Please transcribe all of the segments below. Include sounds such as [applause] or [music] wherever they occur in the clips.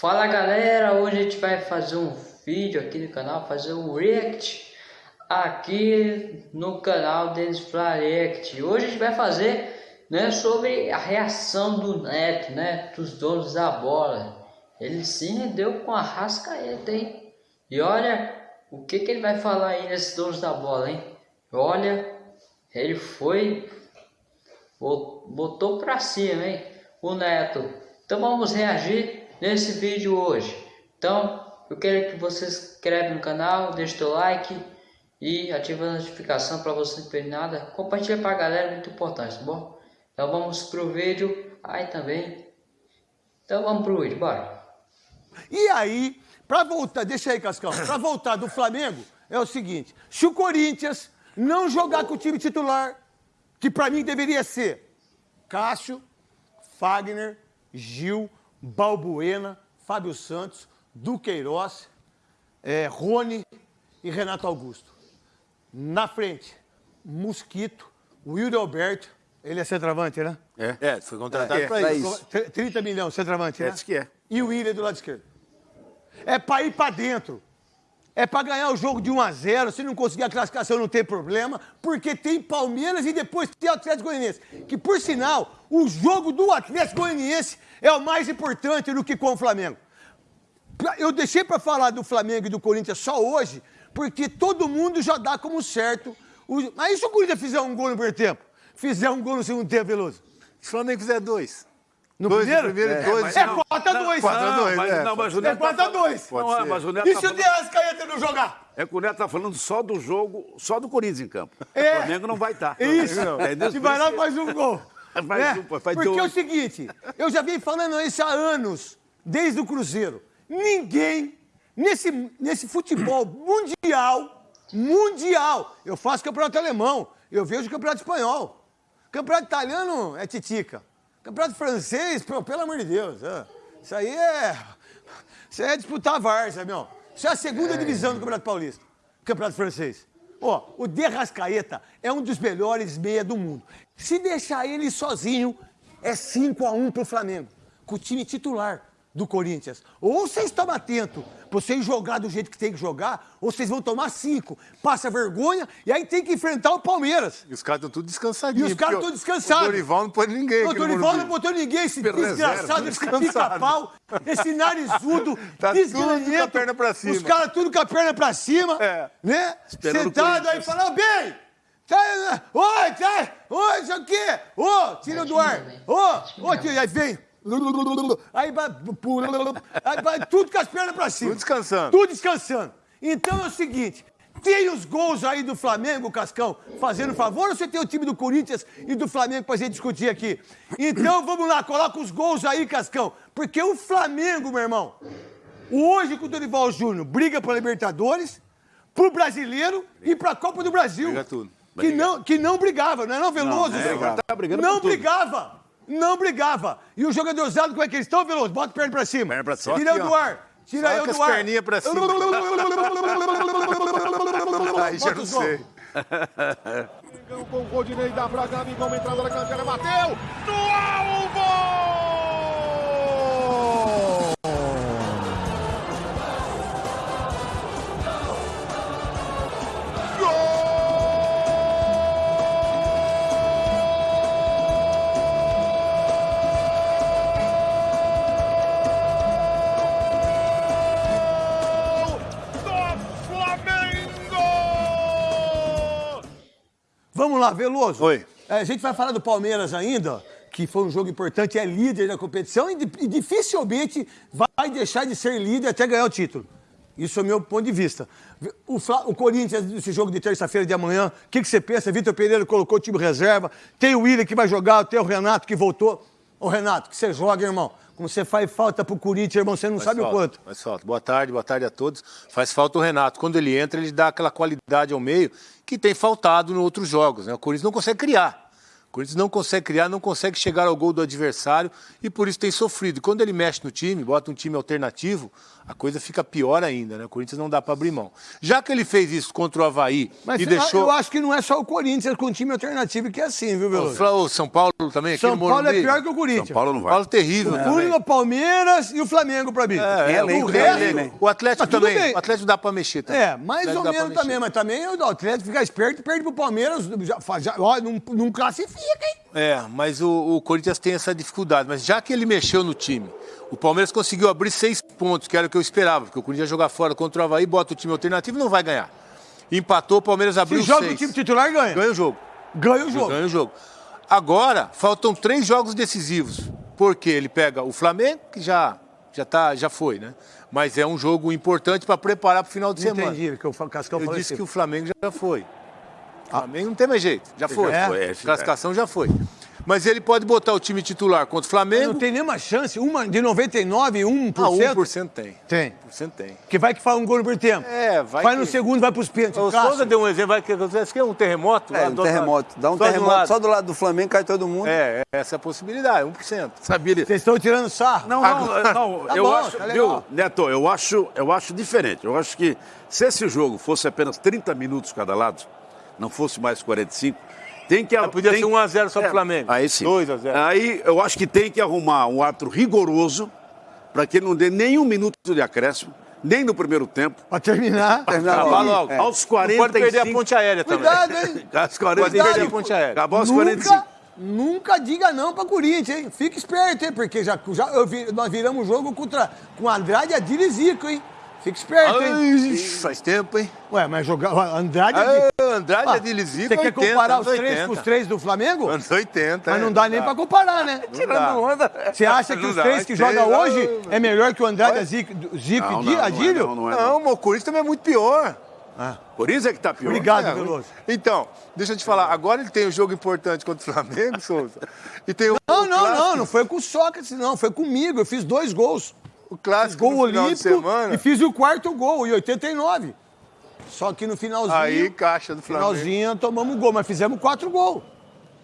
Fala galera, hoje a gente vai fazer um vídeo aqui no canal, fazer um react aqui no canal deles React. Hoje a gente vai fazer né, sobre a reação do Neto, né, dos donos da bola. Ele se rendeu com a rascaeta, hein? E olha o que, que ele vai falar aí nesses donos da bola, hein? Olha, ele foi, botou pra cima, hein? O Neto. Então vamos reagir nesse vídeo hoje. Então, eu quero que você se inscreva no canal, deixe o like e ative a notificação para você não perder nada. Compartilha para a galera, muito importante, tá bom? Então vamos pro vídeo aí também. Então vamos pro vídeo, bora. E aí, para voltar, deixa aí Cascão, para voltar do Flamengo, é o seguinte, se o Corinthians não jogar com o time titular, que para mim deveria ser Cássio, Fagner, Gil, Balbuena, Fábio Santos, Duqueiroz, é, Rony e Renato Augusto. Na frente, Mosquito, Wilder Alberto, ele é centroavante, né? É, é foi contratado é, para isso. 30 milhões, centroavante, né? É, que é. E o William do lado esquerdo. É para ir para dentro. É para ganhar o jogo de 1 a 0 Se não conseguir a classificação, não tem problema, porque tem Palmeiras e depois tem Atlético Goianiense. Que, por sinal, o jogo do Atlético Goianiense é o mais importante do que com o Flamengo. Eu deixei para falar do Flamengo e do Corinthians só hoje, porque todo mundo já dá como certo. Aí se o Corinthians fizer um gol no primeiro tempo, fizer um gol no segundo tempo, Veloso? Se o Flamengo fizer dois. No dois primeiro? primeiro é, dois. É 4x2. 4x2, mas, é. Não, mas o Neto é 4x2. Tá não, é, mas o Neto e se o Dias Caeta não jogar? É que o Neto tá falando só do jogo, só do Corinthians em campo. É. O Flamengo não vai estar. Tá. Isso. É, se vai lá, faz um gol. [laughs] Faz é. um, faz Porque dois. é o seguinte, eu já venho falando isso há anos, desde o Cruzeiro. Ninguém, nesse, nesse futebol mundial, mundial, eu faço campeonato alemão, eu vejo campeonato espanhol. Campeonato italiano é titica. Campeonato francês, pelo amor de Deus. É. Isso aí é. Isso aí é disputar a Várzea, meu. Isso é a segunda é. divisão do Campeonato Paulista. Campeonato francês. Ó, o De Rascaeta é um dos melhores meia do mundo. Se deixar ele sozinho, é 5 a 1 pro Flamengo. Com o time titular do Corinthians. Ou vocês tomam atento pra vocês jogar do jeito que tem que jogar, ou vocês vão tomar cinco, passa vergonha, e aí tem que enfrentar o Palmeiras. E os caras estão tudo descansadinhos. E os caras estão descansados. O Dorival não pôs ninguém. O Dorival não botou ninguém, esse desgraçado, esse pica-pau, esse narizudo, [laughs] tá tudo com a perna pra cima. Os caras tudo com a perna pra cima, é. né? Esperando Sentado aí, falando, bem, tá, oi, tá, oi, isso aqui, ô, oh, tira do ar, ô, ô, aí vem, Aí vai, aí vai tudo com as pernas pra cima. Tudo descansando. Tudo descansando. Então é o seguinte, tem os gols aí do Flamengo, Cascão, fazendo favor, ou você tem o time do Corinthians e do Flamengo pra gente discutir aqui? Então vamos lá, coloca os gols aí, Cascão. Porque o Flamengo, meu irmão, hoje com o Dorival Júnior, briga pra Libertadores, pro Brasileiro e pra Copa do Brasil. Briga tudo. Que não, que não brigava, não é não, Veloso? Não, é, tá brigando não brigava não brigava. E o jogador usado, como é que eles estão, Veloso? Bota a perna pra cima. Perna pra cima. Tira eu do ar. Tira eu do ar. perninha pra cima. [laughs] Aí já não sei. Com o Rodinei da Braga, Amigão, entrada na canteira, bateu! No alvo! Lá, Veloso. Oi. É, a gente vai falar do Palmeiras ainda, que foi um jogo importante, é líder da competição e, e dificilmente vai deixar de ser líder até ganhar o título. Isso é o meu ponto de vista. O, Fla, o Corinthians, esse jogo de terça-feira de amanhã, o que, que, você pensa? Vitor Pereira colocou o time reserva, tem o William que vai jogar, tem o Renato que voltou. Ô, Renato, que você joga, irmão. Como você faz falta pro Corinthians, irmão, você não faz sabe falta, o quanto. Faz falta. Boa tarde, boa tarde a todos. Faz falta o Renato. Quando ele entra, ele dá aquela qualidade ao meio que tem faltado em outros jogos. Né? O Corinthians não consegue criar. O Corinthians não consegue criar, não consegue chegar ao gol do adversário e por isso tem sofrido. E quando ele mexe no time, bota um time alternativo, a coisa fica pior ainda, né? O Corinthians não dá para abrir mão. Já que ele fez isso contra o Havaí Mas e eu- deixou. eu acho que não é só o Corinthians com time alternativo que é assim, viu, O Veloso? O São Paulo também, aqui São no Paulo é pior que o Corinthians. São Paulo não vai. Paulo terrível O. Único Palmeiras e o Flamengo pra mim. É, é, o, resto- né? o Atlético Mas também. bem. O Atlético dá para mexer também. É, mais ou menos também, mas também o Atlético fica esperto e perde pro Palmeiras. Já, faz- já, ó, não, não classifica, hein? É, mas o, o Corinthians tem essa dificuldade. Mas já que ele mexeu no time, o Palmeiras conseguiu abrir seis pontos, que era o que eu esperava, porque o Corinthians ia jogar fora contra o Havaí, bota o time alternativo e não vai ganhar. Empatou, o Palmeiras abriu Se joga seis. o time titular, ganha. Ganha o jogo. Ganha o jogo. Ganha o jogo. Agora, faltam três jogos decisivos. Porque ele pega o Flamengo, que já, já, tá, já foi, né? Mas é um jogo importante para preparar para o final de Não semana. entendi, que eu, falo- Cascão Eu disse assim. que o Flamengo já foi. Flamengo não tem mais jeito. Já foi. Já foi, é, A classificação já foi. Mas ele pode botar o time titular contra o Flamengo. Não tem nenhuma chance, uma de 99, 1%. Ah, 1% tem. Tem. 1% tem. Que vai que faz um gol no primeiro tempo. É, vai Vai que- no segundo, vai pros pênaltis. O. Souza deu um exemplo, vai que acontece que é um terremoto. É, lá um terremoto. Dá um Só terremoto só do lado do Flamengo, cai todo mundo. É, essa é a possibilidade, 1%. Sabia? Vocês estão tirando sarro. Não, não, não. Tá eu bom, acho, tá viu, Neto, eu acho, eu acho diferente. Eu acho que se esse jogo fosse apenas 30 minutos cada lado, não fosse mais 45, tem que podia tem- ser 1 a 0 só pro É, Flamengo. Aí sim. 2 a 0. Aí eu acho que tem que arrumar um ato rigoroso para que ele não dê nenhum minuto de acréscimo, nem no primeiro tempo. Pra terminar. Terminar Acabar logo. É. Aos Não pode perder a 45. ponte aérea também. Cuidado, hein? [laughs] Aos Pode perder a 45. ponte aérea. Acabou aos 45. Nunca, nunca diga não pra Corinthians, hein? Fica esperto, hein? Porque já, já eu vi- nós viramos o jogo contra, com Andrade, Adil e Zico, hein? Fica esperto, hein? Ai, faz tempo, hein? Ué, mas jogar Andrade... Ah, Adil- Andrade Ah, é de Lizico, Você quer 80, comparar os três 80. com os três do Flamengo? Anos 80, Mas é. não dá nem pra comparar, né? Tirando onda. Você acha que Não os dá, três que jogam não, hoje não. é melhor que o Andrade, Zico, Zico Não, e não, não é, Adílio? não, não é, Não, mas o Corinthians também é muito pior. Por isso é que tá pior. Obrigado, É, Veloso. Então, deixa eu te falar. Agora ele tem um jogo importante contra o Flamengo, Souza. E tem o, Não, não, não, não foi com o Sócrates, não. Foi comigo. Eu fiz dois gols. O clássico Gol no final de olímpico semana. e fiz o quarto gol, em 89. Só que no finalzinho, Aí, caixa do Flamengo. finalzinho tomamos um gol, mas fizemos quatro gols.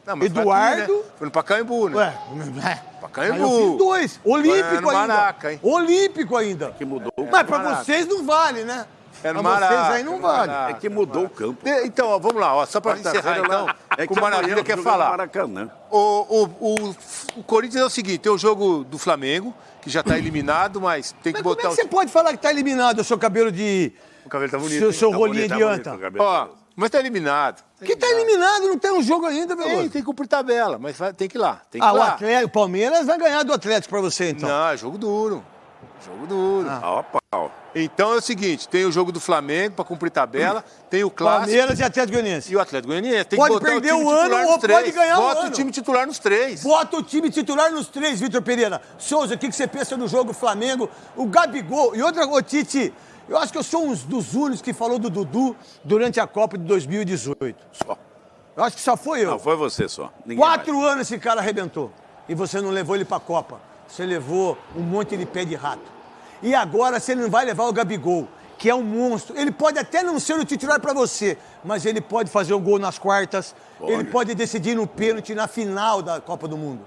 Não, mas foi Eduardo- aqui, né? Foi no Pacaembu, né? Ué, é. [laughs] Pacaembu. Aí eu fiz dois. Olímpico ainda. Maraca, hein? Olímpico ainda. Que mudou. Mas pra Maraca. vocês não vale, né? É no pra vocês Maraca, aí não vale. Maraca. É que mudou o campo. De- Então, ó, vamos lá, ó, só para encerrar então, lá, é o que Maravilha amanhã quer falar. Maracanã. O, o, o, o Corinthians é o seguinte, tem o jogo do Flamengo, que já está eliminado, mas tem que Mas como é botar que você pode falar que tá eliminado o seu cabelo de... o... o cabelo tá bonito. seu, seu Tá rolinho bonito, de tá bonito, anta? o cabelo. Ó, mas tá eliminado. Que tá eliminado, não tem um jogo ainda, Tem, Veloso. tem que cumprir tabela, mas vai- tem que ir lá. Tem que Ah, ir o lá. Atlético, o Palmeiras vai ganhar do Atlético pra você, então. Não, é jogo duro. Jogo duro. Ah. Pau. Então é o seguinte, tem o jogo do Flamengo para cumprir tabela, tem o clássico Palmeiras e Atlético Goianiense. e o Atlético Goianiense. Tem Pode que botar perder o time o ano ou pode ganhar o Bota ano. o time titular nos três. Bota o time titular nos três, Vitor Pereira. Souza, o que, que você pensa do jogo Flamengo? O Gabigol. E outra, ô Tite, eu acho que eu sou um dos únicos que falou do Dudu durante a Copa de 2018. Só. Eu acho que só foi eu. Não, foi você só. Ninguém Quatro anos esse cara arrebentou. E você não levou ele pra Copa. Você levou um monte de pé de rato. E agora você não vai levar o Gabigol, que é um monstro. Ele pode até não ser o titular pra você, mas ele pode fazer um gol nas quartas. Ele pode decidir no pênalti na final da Copa do Mundo.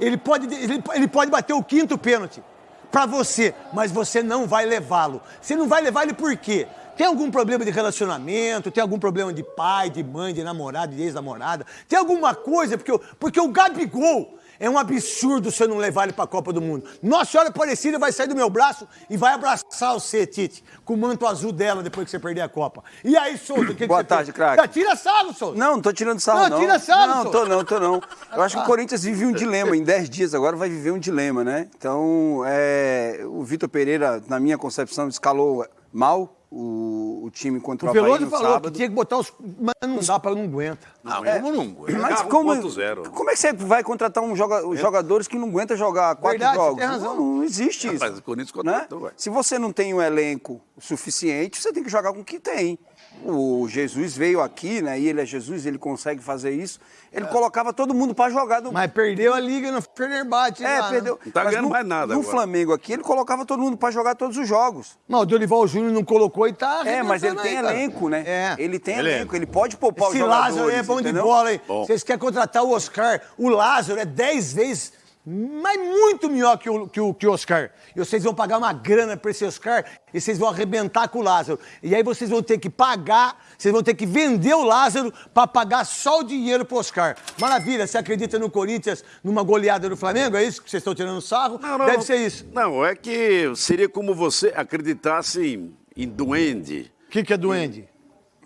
Ele pode, ele, ele pode bater o quinto pênalti pra você, mas você não vai levá-lo. Você não vai levar ele por quê? Tem algum problema de relacionamento? Tem algum problema de pai, de mãe, de namorado, de ex-namorada? Tem alguma coisa? Porque, porque o Gabigol é um absurdo você não levar ele pra Copa do Mundo. Nossa Senhora Aparecida vai sair do meu braço e vai abraçar você, Tite, com o manto azul dela depois que você perder a Copa. E aí, Souza, o que, Boa tarde, craque. Ah, Tira sarro, Souza. Não, não tô tirando sarro, Não, não. tira sarro, Não, senhor. tô não, tô não. Eu acho que o Corinthians vive um dilema. Em 10 dias agora vai viver um dilema, né? Então, é, o Vitor Pereira, na minha concepção, escalou mal o, o time contra o, O Havaí Veloso no falou que tinha que botar os... Mas não dá pra, não aguenta. Não, como não? Mas Carro como, 1.0. como é que você vai contratar um joga, os jogadores que não aguentam jogar quatro Verdade, jogos? tem razão. Não, não existe isso. Mas o Corinthians né? contratou, ué. Se você não tem um elenco suficiente, você tem que jogar com o que tem. o Jesus veio aqui, né? E ele é Jesus, ele consegue fazer isso. Ele colocava todo mundo para jogar. No... Mas perdeu a liga no Fenerbahçe. É, lá, né? perdeu. Não tá Mas ganhando no, mais nada No agora. Flamengo aqui, ele colocava todo mundo para jogar todos os jogos. Não, o Dorival Júnior não colocou e tá É, mas ele tem elenco, né? É. Ele tem Elenco. elenco, ele pode poupar Esse jogadores, Lázaro é bom de entendeu? bola, hein? Bom. Vocês querem contratar o Oscar. O Lázaro é 10 vezes, mas muito melhor que o, que o, que o Oscar. E vocês vão pagar uma grana pra esse Oscar e vocês vão arrebentar com o Lázaro. E aí vocês vão ter que pagar, vocês vão ter que vender o Lázaro pra pagar só o dinheiro pro Oscar. Maravilha, você acredita no Corinthians numa goleada do Flamengo? É isso que vocês estão tirando sarro? Não, não, Deve ser isso. Não, é que seria como você acreditasse em, em duende. O que, que é duende?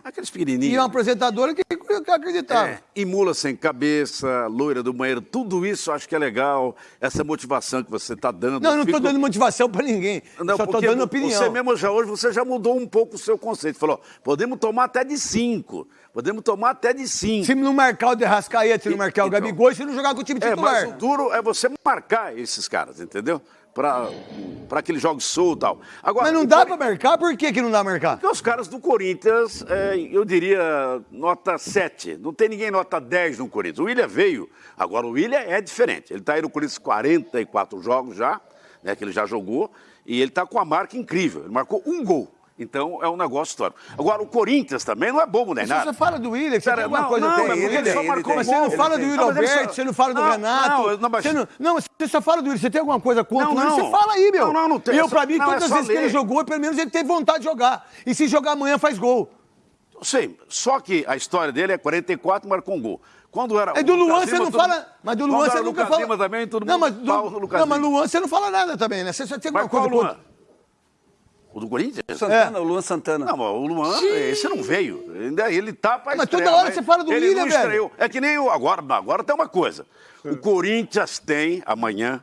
Aqueles E pequenininhos. uma apresentadora que, acreditava. É, e mula sem cabeça, loira do banheiro, tudo isso eu acho que é legal, essa motivação que você está dando. Não, eu não Fico- tô dando motivação pra ninguém. Não, só porque dando opinião. Você mesmo já hoje, você já mudou um pouco o seu conceito. Falou, podemos tomar até de cinco. Podemos tomar até de cinco. Se não marcar o Derrascaeta, se não marcar o Então. Gabigol, se não jogar com o time É, mas titular. o duro é você marcar esses caras, entendeu? Para aquele jogo solto e tal. Agora, Mas não dá pra marcar? Por que, que não dá pra marcar? Porque os caras do Corinthians, é, eu diria nota 7. Não tem ninguém nota 10 no Corinthians. O William veio. Agora, o William é diferente. Ele está aí no Corinthians 44 jogos já, né, que ele já jogou, e ele está com a marca incrível. Ele marcou um gol. Então, é um negócio histórico. Agora, o Corinthians também não é bobo nem Se nada. você fala do William, você Cara, tem alguma não, coisa não, tem. ele só tem, marcou Mas gol. você não Ele fala do. William Não, ele Alberto, só- você não fala do Não, Renato. não, eu- não, mas- você, não, não, você só fala do William. Você tem alguma coisa contra Não, o William? não. Você fala aí, meu. Não, não, não tem. Eu, É só- pra mim, não, é todas as só vezes que ele ler. jogou, pelo menos ele teve vontade de jogar. E se jogar amanhã, faz gol. Sim, só que a história dele é 44, marcou um gol. Quando era É do Lucas Luan, você não fala. Mas do Luan você nunca Lucas fala. Lima também, todo não, mundo mas do, não, mas. Luan você não fala nada também, né? Você só tem alguma coisa Luan? O do Corinthians? Santana, o Luan Santana. Não, mas o Luan, esse não veio. Ainda ele tá pra Mas estrear, toda hora você fala do ele William, não velho. É que nem o... Agora, agora tem uma coisa. O Corinthians tem, amanhã,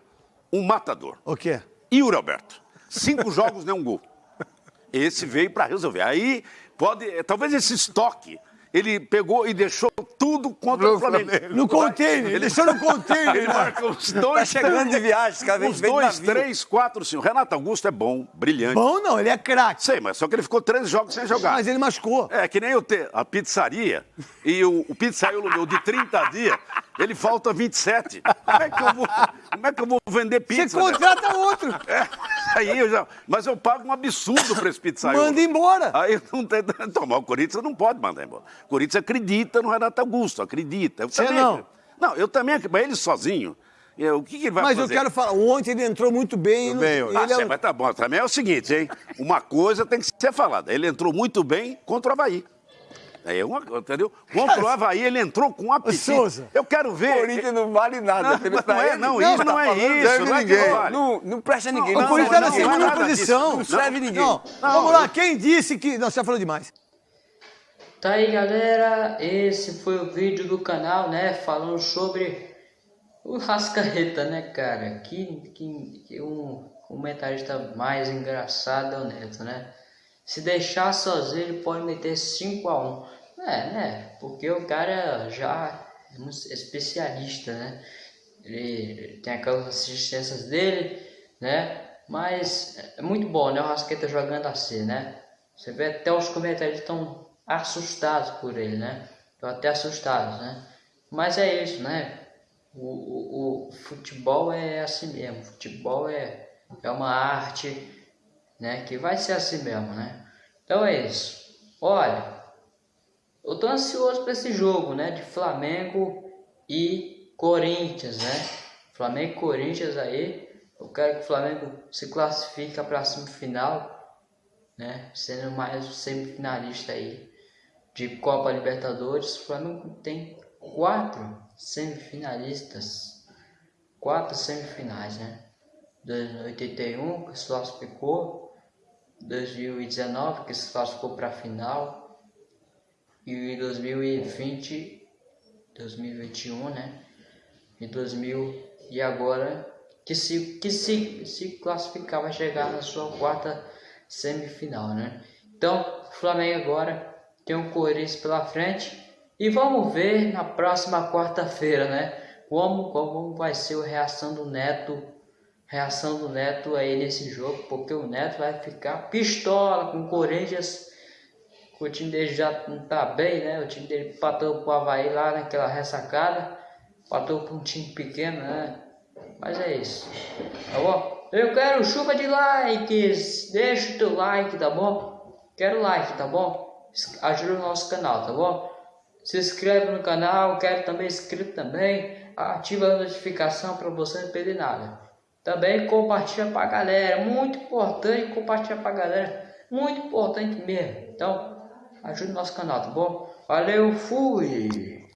um matador. O quê? Yuri Alberto. Cinco jogos, nenhum gol. [laughs] Esse veio pra resolver. Aí, pode... Talvez esse estoque, ele pegou e deixou tudo contra o Flamengo. No container, ele deixou no container. Ele marca dois... Tá chegando de viagem, cara de dois, três, quatro, cinco. Renato Augusto é bom, brilhante. Bom não, ele é craque. Sei, mas só que ele ficou três jogos sem jogar. Mas ele machucou. É, que nem eu ter a pizzaria e o, o pizzaiolo meu de 30 dias, ele falta 27. Como é que eu vou, como é que eu vou vender Você pizza? né? contrata outro. É, aí eu já, mas eu pago um absurdo para esse pizzaiolo. Manda embora. Aí não tem. [laughs] Então, mas o Corinthians não pode mandar embora. O Corinthians acredita no Renato Augusto, acredita. Eu Você também, não. Não, eu também, acredito, mas ele sozinho. eu- O que, que ele vai Mas fazer? eu quero falar, ontem ele entrou muito bem. Bem, no- Ah, ele é mas tá bom. Também é o seguinte, hein? Uma coisa tem que ser falada. Ele entrou muito bem contra o Havaí. É uma, entendeu? Contra o [laughs] Havaí, ele entrou com apetite. Souza. Eu quero ver. O Corinthians não vale nada. Não, tá não é, não, tá isso não é falando, isso, serve não é que ninguém. não vale. Não, não presta ninguém. o não, Corinthians não, tá na não, segunda não posição. Não serve ninguém. Não, vamos lá, quem disse que. Não, você já falou demais. Tá aí galera, esse foi o vídeo do canal, né, falando sobre o Rascaeta, né, cara, que, que, que um comentarista mais engraçado é o Neto, né, se deixar sozinho ele pode meter 5 a 1 é, né, porque o cara já é especialista, né, ele tem aquelas assistências dele, né, mas é muito bom, né, o Rascaeta jogando assim, né, você vê até os comentários estão assustados por ele, né? Estão até assustados, né? Mas é isso, né? O, o, o futebol é assim mesmo. Futebol é, é uma arte, né? Que vai ser assim mesmo, né? Então é isso. Olha, eu tô ansioso para esse jogo, né? De Flamengo e Corinthians, né? Flamengo e Corinthians aí. Eu quero que o Flamengo se classifique para a semifinal né? Sendo mais semifinalista aí de Copa Libertadores. O Flamengo tem quatro semifinalistas, quatro semifinais, né? 2081 que se classificou, 2019 que se classificou para a final e 2020, 2021, né? E 2000 e agora que se que se se classificar vai chegar na sua quarta semifinal, né? Então, o Flamengo agora tem um Corinthians pela frente e vamos ver na próxima quarta-feira, né? Como, como vai ser a reação do Neto, reação do Neto aí nesse jogo, porque o Neto vai ficar pistola com o Corinthians o time dele já não tá bem, né? O time dele patou pro Havaí lá naquela ressacada. Patou para um time pequeno, né? Mas é isso. Tá bom? Eu quero chuva de likes. Deixa o teu like, tá bom? Quero like, tá bom? Ajuda o nosso canal, tá bom? Se inscreve no canal, quero também inscrito também. Ativa a notificação para você não perder nada. Também compartilha pra galera. Muito importante compartilhar pra galera. Muito importante mesmo. Então, ajude o nosso canal, tá bom? Valeu, fui!